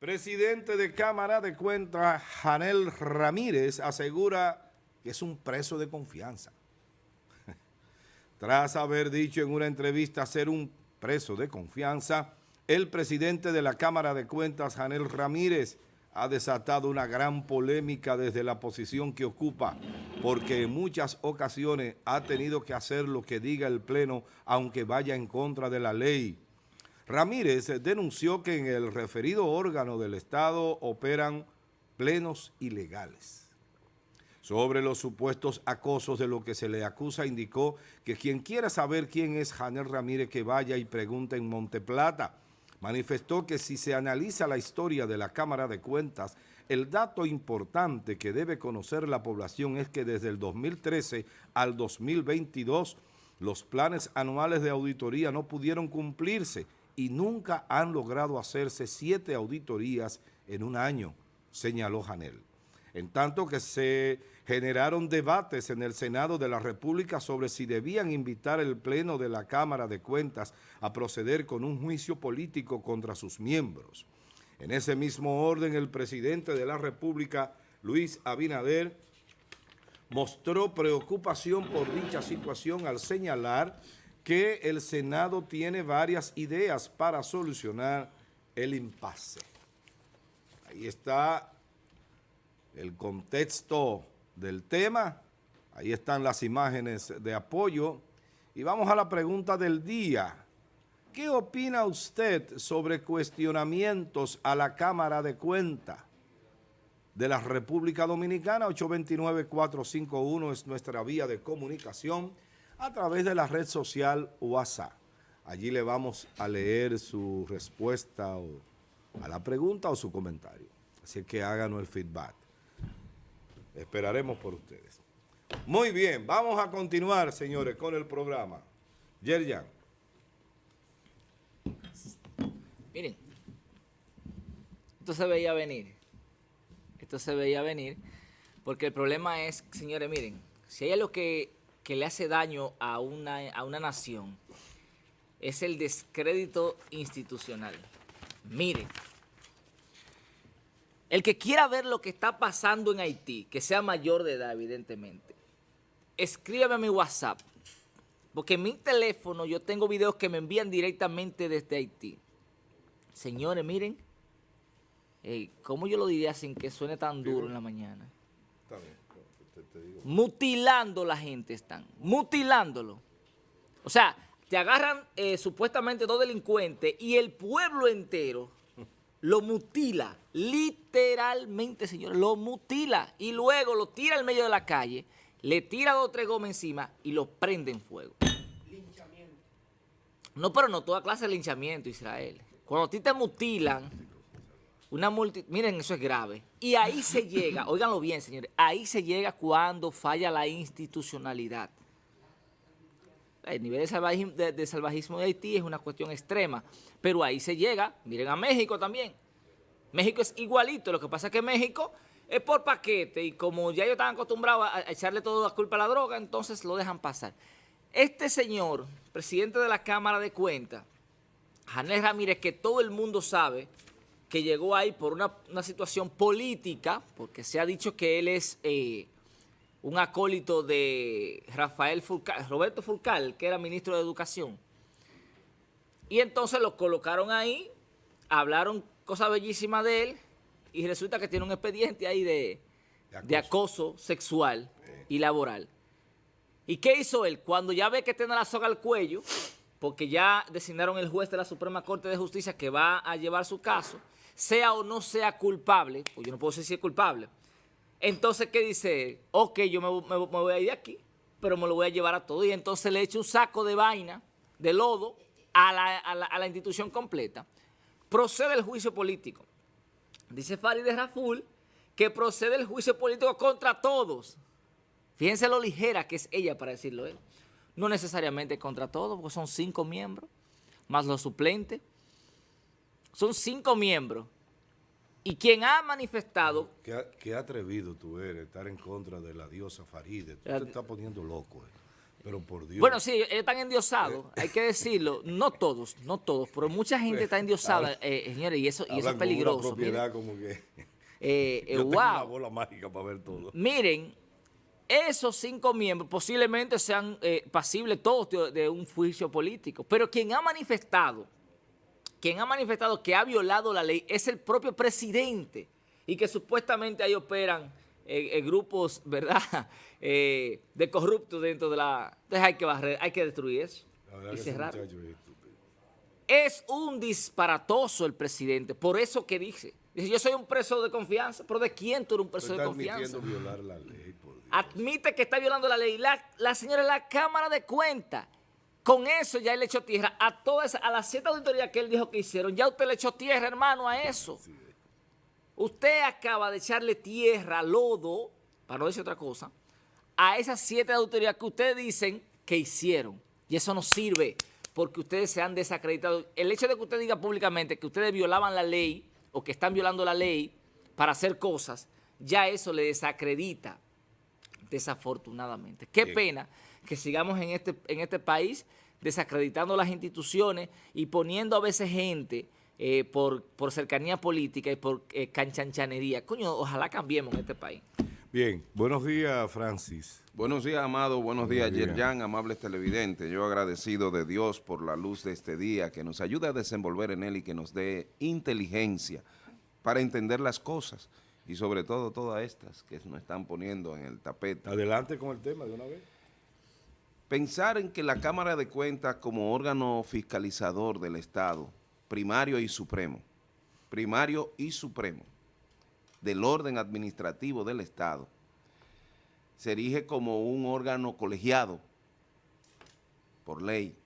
Presidente de Cámara de Cuentas, Janel Ramírez, asegura que es un preso de confianza. Tras haber dicho en una entrevista ser un preso de confianza, el presidente de la Cámara de Cuentas, Janel Ramírez, ha desatado una gran polémica desde la posición que ocupa, porque en muchas ocasiones ha tenido que hacer lo que diga el Pleno, aunque vaya en contra de la ley. Ramírez denunció que en el referido órgano del Estado operan plenos ilegales. Sobre los supuestos acosos de lo que se le acusa, indicó que quien quiera saber quién es Janel Ramírez que vaya y pregunte en Monteplata. Manifestó que si se analiza la historia de la Cámara de Cuentas, el dato importante que debe conocer la población es que desde el 2013 al 2022 los planes anuales de auditoría no pudieron cumplirse y nunca han logrado hacerse siete auditorías en un año, señaló Janel. En tanto que se generaron debates en el Senado de la República sobre si debían invitar el Pleno de la Cámara de Cuentas a proceder con un juicio político contra sus miembros. En ese mismo orden, el presidente de la República, Luis Abinader, mostró preocupación por dicha situación al señalar que el Senado tiene varias ideas para solucionar el impasse. Ahí está el contexto del tema, ahí están las imágenes de apoyo y vamos a la pregunta del día. ¿Qué opina usted sobre cuestionamientos a la Cámara de Cuentas de la República Dominicana? 829-451 es nuestra vía de comunicación a través de la red social WhatsApp. Allí le vamos a leer su respuesta a la pregunta o su comentario. Así que háganos el feedback. Esperaremos por ustedes. Muy bien, vamos a continuar, señores, con el programa. Yerjan. Miren, esto se veía venir. Esto se veía venir porque el problema es, señores, miren, si hay algo que que le hace daño a una, a una nación es el descrédito institucional. Miren, el que quiera ver lo que está pasando en Haití, que sea mayor de edad, evidentemente, escríbeme a mi WhatsApp, porque en mi teléfono yo tengo videos que me envían directamente desde Haití. Señores, miren, ¿cómo yo lo diría sin que suene tan duro en la mañana? Está bien. Mutilando la gente están, mutilándolo. O sea, te agarran eh, supuestamente dos delincuentes y el pueblo entero lo mutila, literalmente, señores, lo mutila y luego lo tira al medio de la calle, le tira dos o tres gomas encima y lo prende en fuego. Linchamiento. No, pero no toda clase de linchamiento, Israel. Cuando a ti te mutilan, una multi... Miren, eso es grave. Y ahí se llega, óiganlo bien, señores, ahí se llega cuando falla la institucionalidad. El nivel de salvajismo, de, salvajismo de Haití es una cuestión extrema, pero ahí se llega, miren a México también. México es igualito, lo que pasa es que México es por paquete y como ya ellos están acostumbrados a echarle toda la culpa a la droga, entonces lo dejan pasar. Este señor, presidente de la Cámara de Cuentas, Janel Ramírez, que todo el mundo sabe que llegó ahí por una, situación política, porque se ha dicho que él es eh, un acólito de Rafael Furcal, Roberto Furcal, que era ministro de Educación. Y entonces lo colocaron ahí, hablaron cosas bellísimas de él, y resulta que tiene un expediente ahí de, acoso. sexual y laboral. ¿Y qué hizo él? Cuando ya ve que tiene la soga al cuello, porque ya designaron el juez de la Suprema Corte de Justicia que va a llevar su caso, sea o no sea culpable, pues yo no puedo decir si es culpable, entonces, ¿qué dice? Ok, yo me, voy a ir de aquí, pero me lo voy a llevar a todo. Y entonces le echa un saco de vaina, de lodo, a la, institución completa. Procede el juicio político. Dice Farideh Raful que procede el juicio político contra todos. Fíjense lo ligera que es ella para decirlo él. No necesariamente contra todos, porque son cinco miembros, más los suplentes. Son cinco miembros. Y quien ha manifestado... Qué, atrevido tú eres estar en contra de la diosa Faride. Tú te estás poniendo loco. Eh. Pero por Dios. Bueno, sí, ellos están endiosados, hay que decirlo. No todos, no todos, pero mucha gente está endiosada, eh, señores, y eso, y eso es peligroso. propiedad como que... Eh, eh, Yo tengo una wow. bola mágica para ver todo. Miren, esos cinco miembros posiblemente sean eh, pasibles todos de, de un juicio político, pero quien ha manifestado, quien ha manifestado que ha violado la ley es el propio presidente y que supuestamente ahí operan eh, eh, grupos, ¿verdad?, eh, de corruptos dentro de la... Entonces hay que barrer, hay que destruir eso y cerrar. es un disparatoso el presidente, por eso que dice. Dice, yo soy un preso de confianza, pero ¿de quién tú eres un preso de confianza? admitiendo violar la ley, por Dios. admite que está violando la ley. La, la señora, la Cámara de Cuentas, con eso ya él le echó tierra a todas, a las siete auditorías que él dijo que hicieron, ya usted le echó tierra, hermano, a eso. Usted acaba de echarle tierra, lodo, para no decir otra cosa, a esas siete auditorías que ustedes dicen que hicieron. Y eso no sirve, porque ustedes se han desacreditado. El hecho de que usted diga públicamente que ustedes violaban la ley, o que están violando la ley para hacer cosas, ya eso le desacredita desafortunadamente. Qué Bien. pena que sigamos en este, en este país desacreditando las instituciones y poniendo a veces gente eh, por, por cercanía política y por eh, canchanchanería. Coño, ojalá cambiemos en este país. Bien, buenos días, Francis. Buenos días, Amado. Buenos días, Buenos días. Yerjan, amables televidentes. Yo agradecido de Dios por la luz de este día, que nos ayude a desenvolver en él y que nos dé inteligencia para entender las cosas y sobre todo todas estas que nos están poniendo en el tapete. Adelante con el tema de una vez. Pensar en que la Cámara de Cuentas como órgano fiscalizador del Estado, primario y supremo, primario y supremo, del orden administrativo del Estado, se erige como un órgano colegiado por ley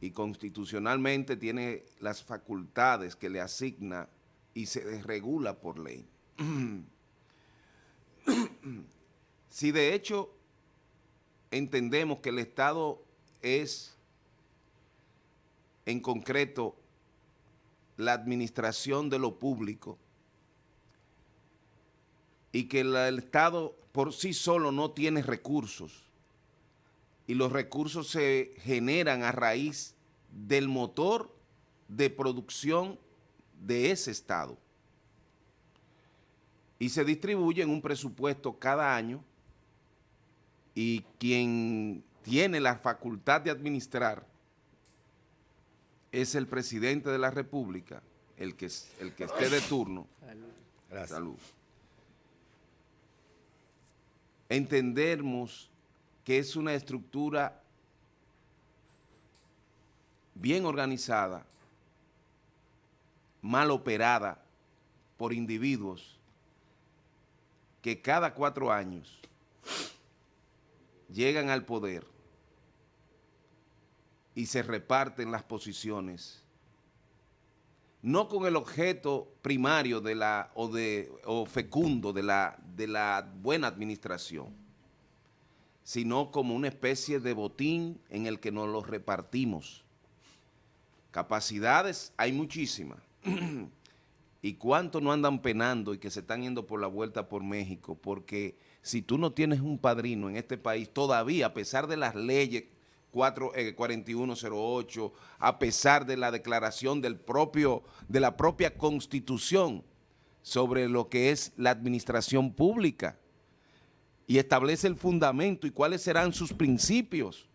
y constitucionalmente tiene las facultades que le asigna y se desregula por ley. si de hecho entendemos que el Estado es en concreto la administración de lo público y que el Estado por sí solo no tiene recursos y los recursos se generan a raíz del motor de producción de ese Estado y se distribuye en un presupuesto cada año y quien tiene la facultad de administrar es el presidente de la República, el que, el que esté de turno. Gracias. Salud. Entendemos que es una estructura bien organizada, mal operada por individuos que cada cuatro años llegan al poder y se reparten las posiciones, no con el objeto primario de la, o, de, o fecundo de la, de la buena administración, sino como una especie de botín en el que nos los repartimos. Capacidades hay muchísimas. ¿Y cuánto no andan penando y que se están yendo por la vuelta por México? Porque si tú no tienes un padrino en este país, todavía, a pesar de las leyes 4, eh, 4108, a pesar de la declaración del propio, de la propia Constitución sobre lo que es la administración pública, y establece el fundamento y cuáles serán sus principios.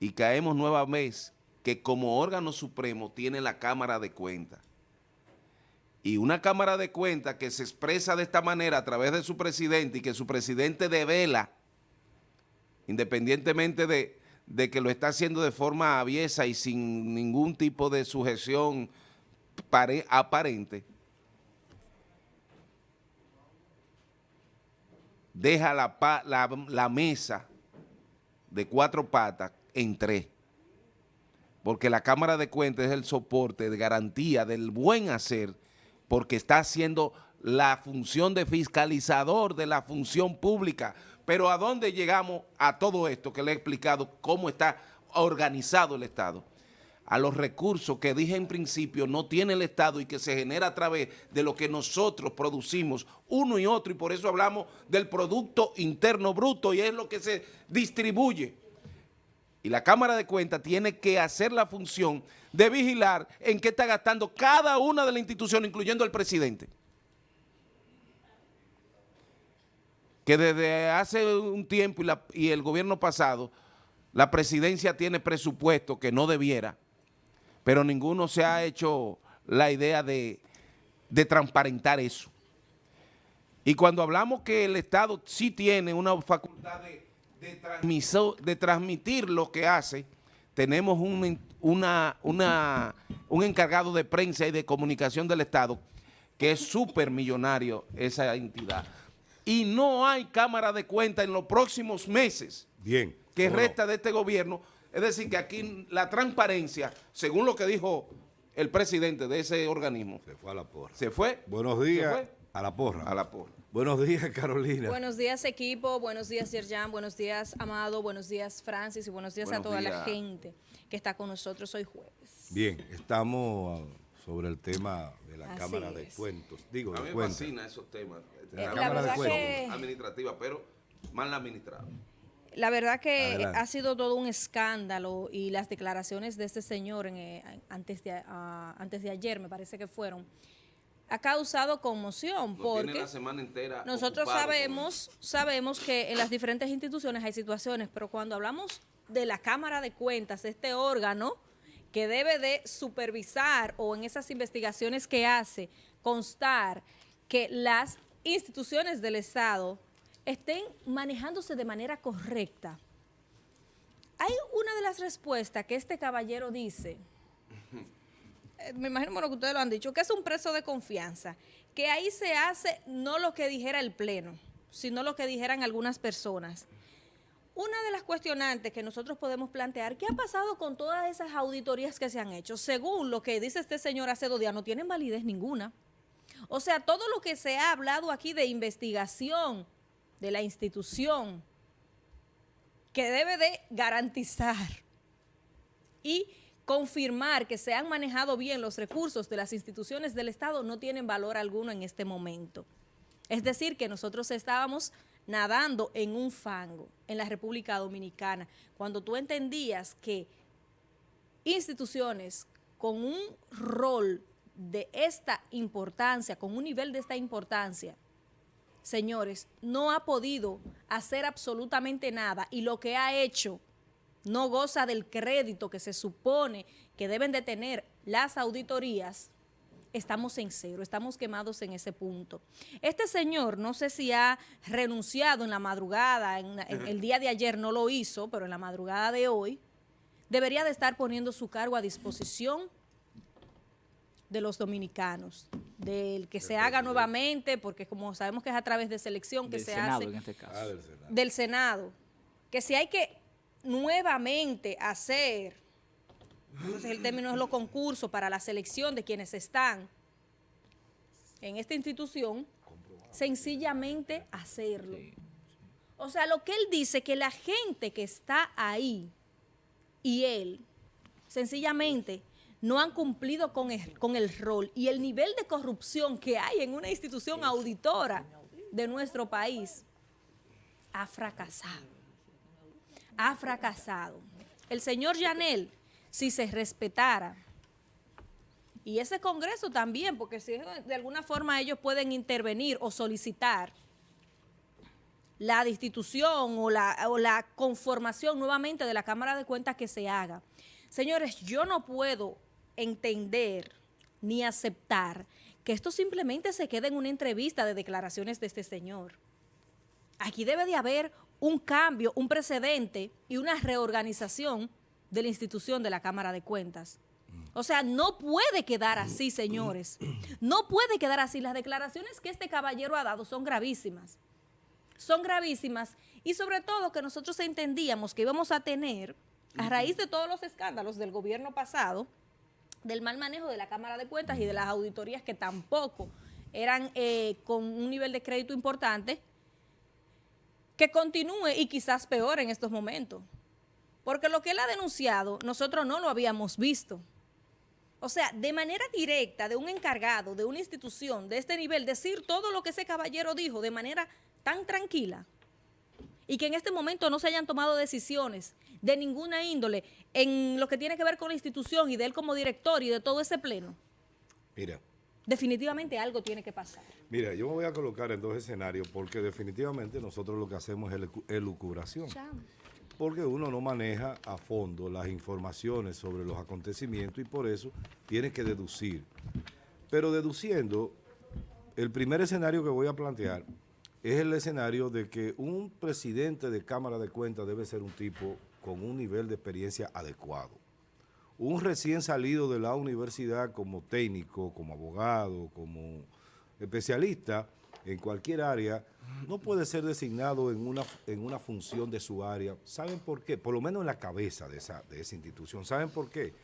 Y caemos nueva vez que como órgano supremo tiene la Cámara de Cuentas. Y una Cámara de Cuentas que se expresa de esta manera a través de su presidente y que su presidente devela, independientemente de, de que lo está haciendo de forma aviesa y sin ningún tipo de sujeción pare- aparente, deja la, la mesa de cuatro patas en tres. Porque la Cámara de Cuentas es el soporte de garantía del buen hacer, porque está haciendo la función de fiscalizador de la función pública. Pero ¿a dónde llegamos a todo esto que le he explicado cómo está organizado el Estado? a los recursos que dije en principio no tiene el Estado y que se genera a través de lo que nosotros producimos uno y otro y por eso hablamos del Producto Interno Bruto y es lo que se distribuye. Y la Cámara de Cuentas tiene que hacer la función de vigilar en qué está gastando cada una de las instituciones, incluyendo el presidente. Que desde hace un tiempo y, y el gobierno pasado, la presidencia tiene presupuesto que no debiera, pero ninguno se ha hecho la idea de, de transparentar eso. Y cuando hablamos que el Estado sí tiene una facultad de, de, de transmitir lo que hace, tenemos un, una, una, un encargado de prensa y de comunicación del Estado que es súper millonario esa entidad. Y no hay cámara de cuenta en los próximos meses Bien, que resta de este gobierno es decir, que aquí la transparencia, según lo que dijo el presidente de ese organismo. Se fue a la porra. Se fue. Buenos días. A la porra. A la porra. Buenos días, Carolina. Buenos días, equipo. Buenos días, Yerjan. Buenos días, Amado. Buenos días, Francis. Y buenos días a toda la gente que está con nosotros hoy jueves. Bien, estamos sobre el tema de la Cámara de Cuentos. Digo, a mí me fascina esos temas. Eh, la, la verdad que... administrativa, pero mal administrada. La verdad que Adelante. ha sido todo un escándalo y las declaraciones de este señor en, eh, antes, de, uh, antes de ayer, me parece que fueron, ha causado conmoción no porque la semana entera nosotros sabemos, sabemos que en las diferentes instituciones hay situaciones, pero cuando hablamos de la Cámara de Cuentas, este órgano que debe de supervisar o en esas investigaciones que hace constar que las instituciones del Estado estén manejándose de manera correcta. Hay una de las respuestas que este caballero dice, me imagino bueno, que ustedes lo han dicho, que es un preso de confianza, que ahí se hace no lo que dijera el Pleno, sino lo que dijeran algunas personas. Una de las cuestionantes que nosotros podemos plantear, ¿qué ha pasado con todas esas auditorías que se han hecho? Según lo que dice este señor hace dos días, no tienen validez ninguna. O sea, todo lo que se ha hablado aquí de investigación, de la institución que debe de garantizar y confirmar que se han manejado bien los recursos de las instituciones del Estado no tienen valor alguno en este momento. Es decir, que nosotros estábamos nadando en un fango en la República Dominicana, cuando tú entendías que instituciones con un rol de esta importancia, con un nivel de esta importancia, señores, no ha podido hacer absolutamente nada y lo que ha hecho no goza del crédito que se supone que deben de tener las auditorías, estamos en cero, estamos quemados en ese punto. Este señor, no sé si ha renunciado en la madrugada, en, en el día de ayer no lo hizo, pero en la madrugada de hoy, debería de estar poniendo su cargo a disposición de los dominicanos, del que se haga nuevamente, porque como sabemos que es a través de selección que del se Senado, hace, en este caso. Ah, del Senado. del Senado, que si hay que nuevamente hacer, entonces el término es los concursos para la selección de quienes están en esta institución, sencillamente hacerlo. O sea, lo que él dice, que la gente que está ahí y él, sencillamente no han cumplido con el, con el rol y el nivel de corrupción que hay en una institución auditora de nuestro país ha fracasado. Ha fracasado. El señor Yanel, si se respetara, y ese Congreso también, porque si de alguna forma ellos pueden intervenir o solicitar la destitución o la, o la conformación nuevamente de la Cámara de Cuentas que se haga. Señores, yo no puedo entender ni aceptar que esto simplemente se quede en una entrevista de declaraciones de este señor. Aquí debe de haber un cambio, un precedente y una reorganización de la institución de la Cámara de Cuentas. O sea, no puede quedar así, señores. No puede quedar así. Las declaraciones que este caballero ha dado son gravísimas. Son gravísimas y sobre todo que nosotros entendíamos que íbamos a tener, a raíz de todos los escándalos del gobierno pasado, del mal manejo de la Cámara de Cuentas y de las auditorías que tampoco eran eh, con un nivel de crédito importante, que continúe y quizás peor en estos momentos. Porque lo que él ha denunciado, nosotros no lo habíamos visto. O sea, de manera directa, de un encargado, de una institución de este nivel, decir todo lo que ese caballero dijo de manera tan tranquila y que en este momento no se hayan tomado decisiones de ninguna índole en lo que tiene que ver con la institución y de él como director y de todo ese pleno, Mira, definitivamente algo tiene que pasar. mira, yo me voy a colocar en dos escenarios porque definitivamente nosotros lo que hacemos es elucu- elucubración. Porque uno no maneja a fondo las informaciones sobre los acontecimientos y por eso tiene que deducir. Pero deduciendo, el primer escenario que voy a plantear es el escenario de que un presidente de Cámara de Cuentas debe ser un tipo con un nivel de experiencia adecuado. Un recién salido de la universidad como técnico, como abogado, como especialista en cualquier área, no puede ser designado en una, en una función de su área. ¿Saben por qué? Por lo menos en la cabeza de esa, de esa institución. ¿Saben por qué?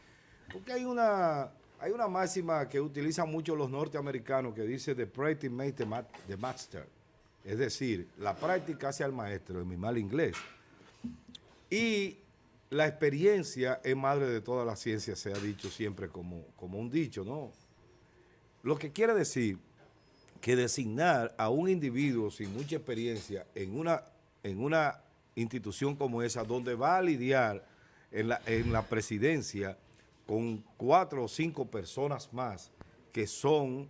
Porque hay una, hay una máxima que utilizan mucho los norteamericanos que dice the practice makes the, the master. Es decir, la práctica hace al maestro, en mi mal inglés. Y la experiencia es madre de toda la ciencia, se ha dicho siempre como, como un dicho, ¿no? Lo que quiere decir que designar a un individuo sin mucha experiencia en una, en una institución como esa, donde va a lidiar en la, en la presidencia con cuatro o cinco personas más que son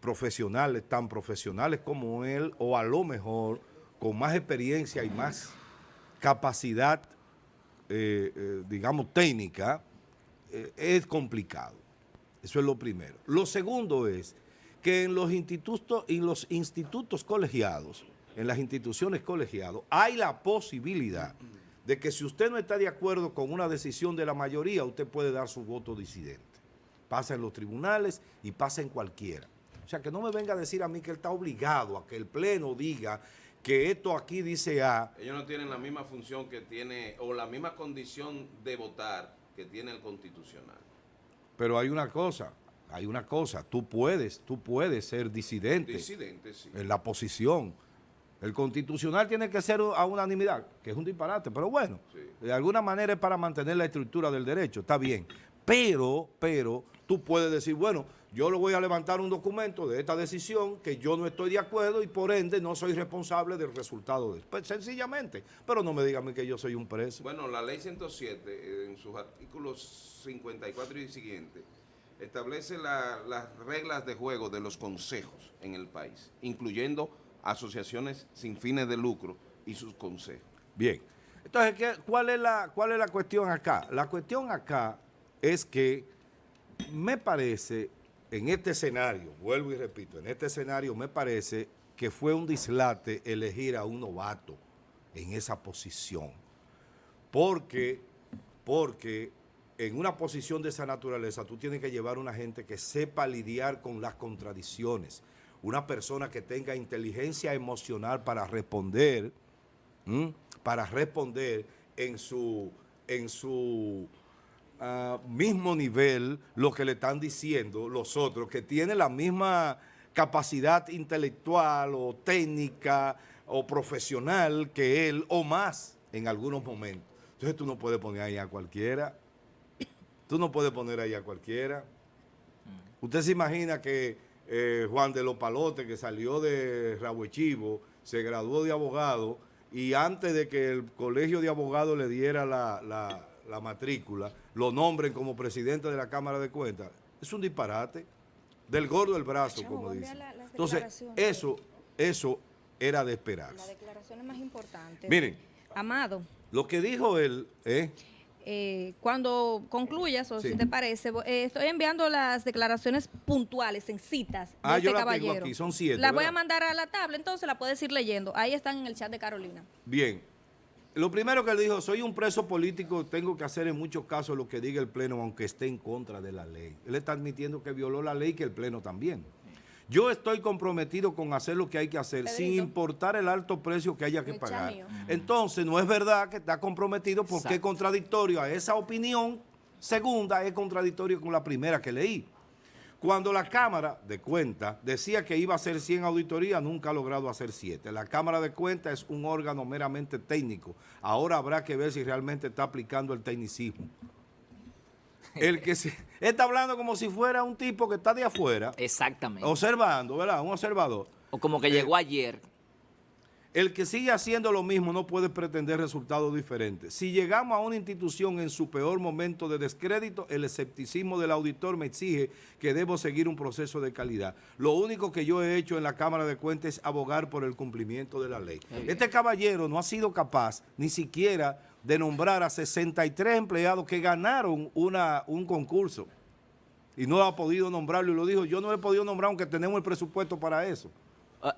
profesionales, tan profesionales como él, o a lo mejor con más experiencia y más capacidad, eh, eh, digamos, técnica, eh, es complicado. Eso es lo primero. Lo segundo es que en los institutos, en los institutos colegiados, en las instituciones colegiadas, hay la posibilidad de que si usted no está de acuerdo con una decisión de la mayoría, usted puede dar su voto disidente. Pasa en los tribunales y pasa en cualquiera. O sea, que no me venga a decir a mí que él está obligado a que el Pleno diga que esto aquí dice A, Ellos no tienen la misma función que tiene, o la misma condición de votar que tiene el constitucional. pero hay una cosa, hay una cosa, tú puedes, tú puedes ser disidente. Disidente, sí. en la posición. El constitucional tiene que ser a unanimidad, que es un disparate, pero bueno, Sí. de alguna manera es para mantener la estructura del derecho, está bien. Pero, pero, tú puedes decir, bueno, yo le voy a levantar un documento de esta decisión que yo no estoy de acuerdo y por ende no soy responsable del resultado de pues, sencillamente. Pero no me digan a mí que yo soy un preso. Bueno, la ley 107, eh, en sus artículos 54 y siguientes, establece la- las reglas de juego de los consejos en el país, incluyendo asociaciones sin fines de lucro y sus consejos. Bien. Entonces, ¿qué- cuál, es la, ¿cuál es la cuestión acá? La cuestión acá es que me parece, en este escenario, vuelvo y repito, en este escenario me parece que fue un dislate elegir a un novato en esa posición. Porque, porque en una posición de esa naturaleza tú tienes que llevar una gente que sepa lidiar con las contradicciones, una persona que tenga inteligencia emocional para responder, para responder en su, en su ah, mismo nivel lo que le están diciendo los otros, que tienen la misma capacidad intelectual o técnica o profesional que él o más en algunos momentos. Entonces tú no puedes poner ahí a cualquiera. Tú no puedes poner ahí a cualquiera. Usted se imagina que eh, Juan de los Palotes, que salió de Rabuechivo, se graduó de abogado y antes de que el colegio de abogados le diera la, la- la matrícula, lo nombren como presidente de la Cámara de Cuentas. Es un disparate. Del gordo del brazo, como dicen. la- Entonces, declaraciones. eso, eso era de La esperarse. declaración es más importante. Miren, Amado, lo que dijo él, ¿eh? eh, cuando concluyas, o Sí. si te parece, eh, estoy enviando las declaraciones puntuales en citas de Ah, este yo la tengo caballero. aquí, son siete, La voy a mandar a la tabla, entonces la puedes ir leyendo. Ahí están en el chat de Carolina. Bien. Lo primero que él dijo, soy un preso político, tengo que hacer en muchos casos lo que diga el Pleno, aunque esté en contra de la ley. Él está admitiendo que violó la ley y que el Pleno también. Yo estoy comprometido con hacer lo que hay que hacer, sin importar el alto precio que haya que pagar. mío. Entonces, no es verdad que está comprometido porque es contradictorio a esa opinión segunda, es contradictorio con la primera que leí. Cuando la Cámara de Cuentas decía que iba a hacer 100 auditorías, nunca ha logrado hacer 7. La Cámara de Cuentas es un órgano meramente técnico. Ahora habrá que ver si realmente está aplicando el tecnicismo. El que se, está hablando como si fuera un tipo que está de afuera, Exactamente. observando, ¿verdad? Un observador. O como que llegó ayer. El que sigue haciendo lo mismo no puede pretender resultados diferentes. Si llegamos a una institución en su peor momento de descrédito, el escepticismo del auditor me exige que debo seguir un proceso de calidad. Lo único que yo he hecho en la Cámara de Cuentas es abogar por el cumplimiento de la ley. Este caballero no ha sido capaz ni siquiera de nombrar a 63 empleados que ganaron una, un concurso y no ha podido nombrarlo y lo dijo, yo no he podido nombrar aunque tenemos el presupuesto para eso.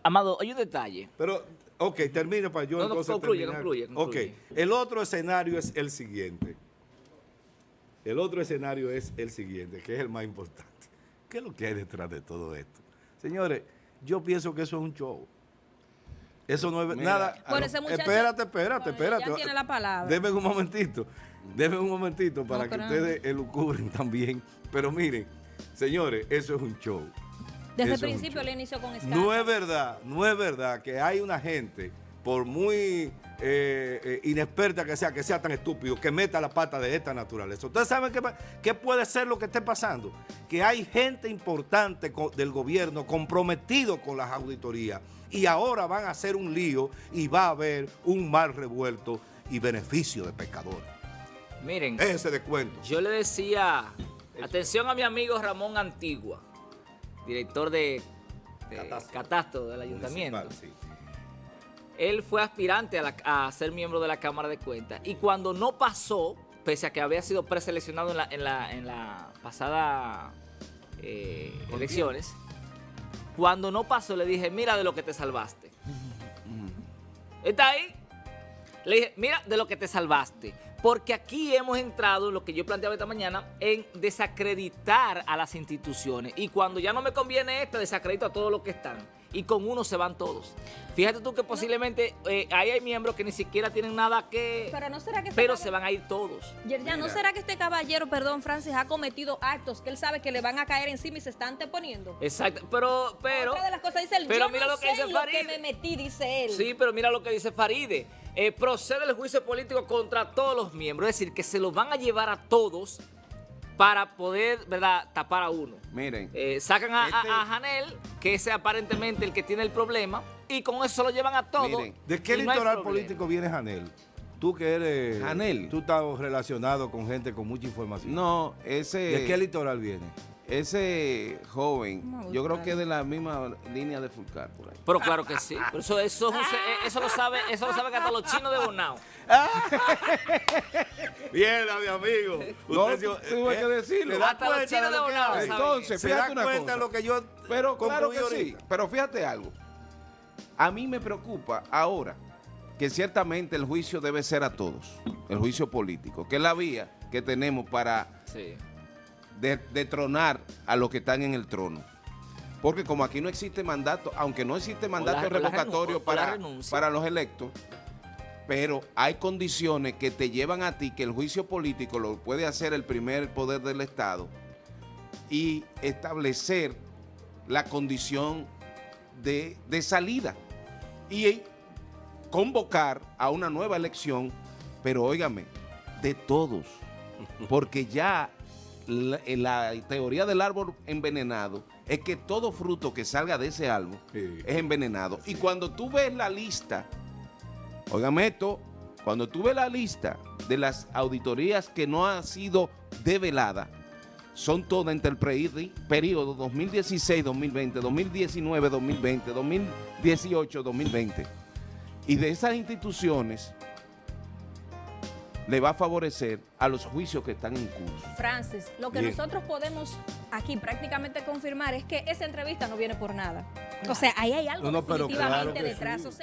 Amado, hay un detalle. Pero, ok, termina para yo No, no, entonces concluye, terminar. concluye, concluye. Ok, el otro escenario es el siguiente. El otro escenario es el siguiente, que es el más importante. ¿Qué es lo que hay detrás de todo esto? Señores, yo pienso que eso es un show. Eso no es Mira, nada. Bueno, ese muchacho- espérate, espérate, Bueno, espérate. ya tiene la palabra. Deme un momentito. Deme un momentito para No, que ustedes elucubren también. Pero miren, señores, eso es un show. Desde el Eso principio le inició con escándalo. No es verdad, no es verdad que hay una gente, por muy eh, eh, inexperta que sea, que sea tan estúpido, que meta la pata de esta naturaleza. ¿Ustedes saben qué, qué puede ser lo que esté pasando? Que hay gente importante del gobierno comprometido con las auditorías y ahora van a hacer un lío y va a haber un mal revuelto y beneficio de pescadores. Miren, Ese descuento. yo le decía, atención a mi amigo Ramón Antigua, director de, de Catastro. catastro del ayuntamiento. Sí. Él fue aspirante a, la- a ser miembro de la Cámara de Cuentas y cuando no pasó, pese a que había sido preseleccionado en la, en la, en la pasada eh, elecciones, cuando no pasó le dije, mira de lo que te salvaste. ¿Está ahí? Le dije, mira de lo que te salvaste. Porque aquí hemos entrado en lo que yo planteaba esta mañana, en desacreditar a las instituciones. Y cuando ya no me conviene esta, desacredito a todos los que están. Y con uno se van todos. Fíjate tú que posiblemente eh, ahí hay miembros que ni siquiera tienen nada que... Pero no será que este Pero se van a ir todos. Ya, ¿no será que este caballero, perdón, Francis, ha cometido actos que él sabe que le van a caer encima y se están anteponiendo? Exacto. Pero, pero... Otra de las cosas dice él, pero yo mira no lo que sé dice en lo que Farid. me metí, dice él. Sí, pero mira lo que dice Faride. Eh, procede el juicio político contra todos los miembros. Es decir, que se los van a llevar a todos para poder, ¿verdad?, tapar a uno. Miren, Eh, sacan a, Este- a Janel, que es aparentemente el que tiene el problema, y con eso se lo llevan a todos. Miren, ¿De qué no litoral político viene Janel? Tú que eres... Janel. Tú estás relacionado con gente con mucha información. no, ese... ¿De qué litoral viene? Ese joven, yo creo que es de la misma línea de Fulcar por ahí. Pero claro que sí. Pero eso, eso, eh, eso lo sabe, eso lo saben hasta los chinos de Bonao. Bien, mi amigo. No, Usted tuve eh, que decirlo. ¿te das Hasta los cuenta chinos de Bonao Entonces, ¿Se fíjate da una cuenta cosa. de lo que yo Pero claro que sí. Pero fíjate algo. A mí me preocupa ahora que ciertamente el juicio debe ser a todos, el juicio político, que es la vía que tenemos para Sí. De- detronar a los que están en el trono. Porque como aquí no existe mandato, aunque no existe mandato la revocatorio para, para los electos, pero hay condiciones que te llevan a ti que el juicio político lo puede hacer el primer poder del Estado y establecer la condición de, de salida y convocar a una nueva elección, pero óigame, de todos, porque ya la, la teoría del árbol envenenado es que todo fruto que salga de ese árbol Sí. es envenenado. Y cuando tú ves la lista, óigame esto, cuando tú ves la lista de las auditorías que no han sido develadas, son todas entre el periodo 2016-2020, 2019-2020, 2018-2020. Y de esas instituciones le va a favorecer a los juicios que están en curso. Francis, lo que Bien. nosotros podemos aquí prácticamente confirmar es que esa entrevista no viene por nada. O sea, ahí hay algo No, no, pero claro definitivamente detrás. sí. O sea,